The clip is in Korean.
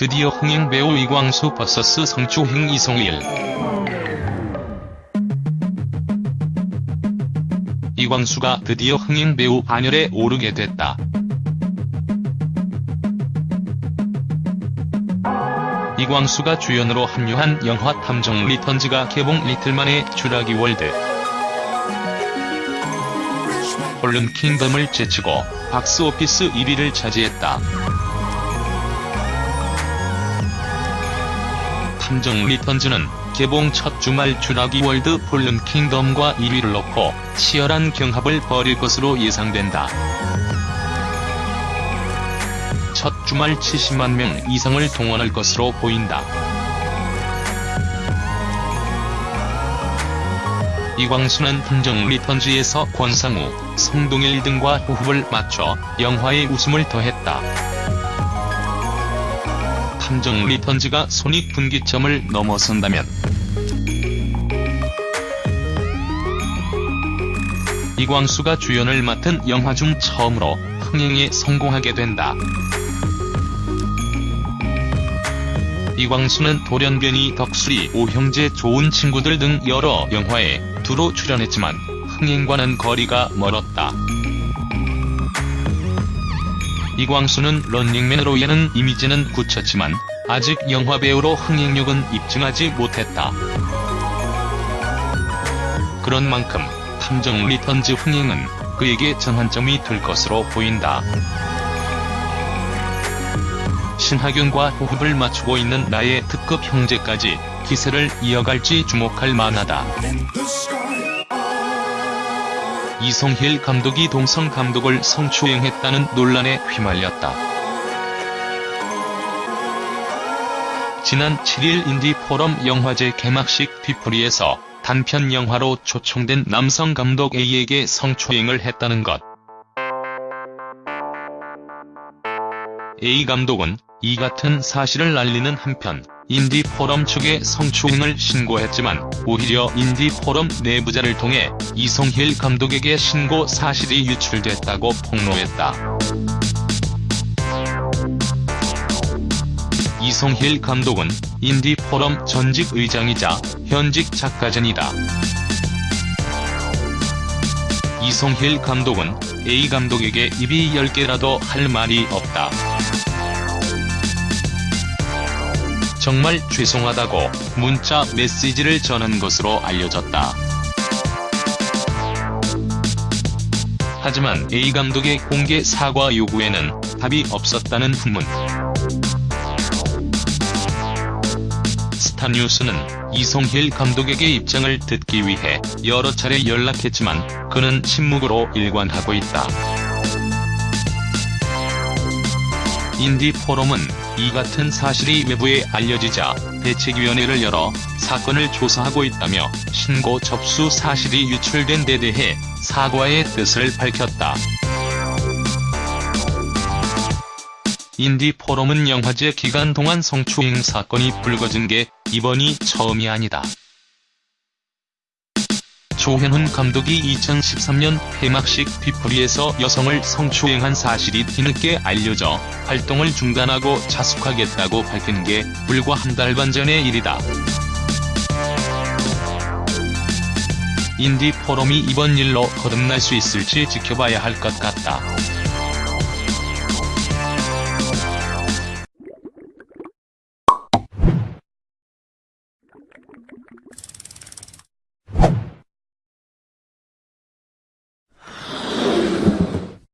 드디어 흥행 배우 이광수 vs 성추행 이서원. 이광수가 드디어 흥행 배우 반열에 오르게 됐다. 이광수가 주연으로 합류한 영화 탐정 리턴즈가 개봉 이틀 만에 쥬라기 월드 폴른 킹덤을 제치고 박스오피스 1위를 차지했다. 탐정 리턴즈는 개봉 첫 주말 쥬라기 월드 폴른 킹덤과 1위를 놓고 치열한 경합을 벌일 것으로 예상된다. 첫 주말 70만 명 이상을 동원할 것으로 보인다. 이광수는 탐정 리턴즈에서 권상우, 성동일 등과 호흡을 맞춰 영화의 웃음을 더했다. 탐정 리턴즈가 손익분기점을 넘어선다면 이광수가 주연을 맡은 영화 중 처음으로 흥행에 성공하게 된다. 이광수는 돌연변이 덕수리 오형제 좋은 친구들 등 여러 영화에 두루 출연했지만 흥행과는 거리가 멀었다. 이광수는 런닝맨으로 예능 이미지는 굳혔지만 아직 영화배우로 흥행력은 입증하지 못했다. 그런 만큼 탐정 리턴즈 흥행은 그에게 전환점이 될 것으로 보인다. 신하균과 호흡을 맞추고 있는 나의 특급 형제까지 기세를 이어갈지 주목할 만하다. 이성힐 감독이 동성 감독을 성추행했다는 논란에 휘말렸다. 지난 7일 인디포럼 영화제 개막식 뒤풀이에서 단편 영화로 초청된 남성 감독 A에게 성추행을 했다는 것. A 감독은 이 같은 사실을 알리는 한편 인디포럼 측에 성추행을 신고했지만 오히려 인디포럼 내부자를 통해 이송힐 감독에게 신고 사실이 유출됐다고 폭로했다. 이송힐 감독은 인디포럼 전직 의장이자 현직 작가전이다. 이송힐 감독은 A 감독에게 입이 10개라도 할 말이 없다. 정말 죄송하다고 문자 메시지를 전한 것으로 알려졌다. 하지만 A 감독의 공개 사과 요구에는 답이 없었다는 후문. 스타뉴스는 이송힐 감독에게 입장을 듣기 위해 여러 차례 연락했지만 그는 침묵으로 일관하고 있다. 인디 포럼은 이 같은 사실이 외부에 알려지자 대책위원회를 열어 사건을 조사하고 있다며 신고 접수 사실이 유출된 데 대해 사과의 뜻을 밝혔다. 인디 포럼은 영화제 기간 동안 성추행 사건이 불거진 게 이번이 처음이 아니다. 조현훈 감독이 2013년 폐막식 뒤풀이에서 여성을 성추행한 사실이 뒤늦게 알려져 활동을 중단하고 자숙하겠다고 밝힌 게 불과 한 달 반 전의 일이다. 인디 포럼이 이번 일로 거듭날 수 있을지 지켜봐야 할 것 같다.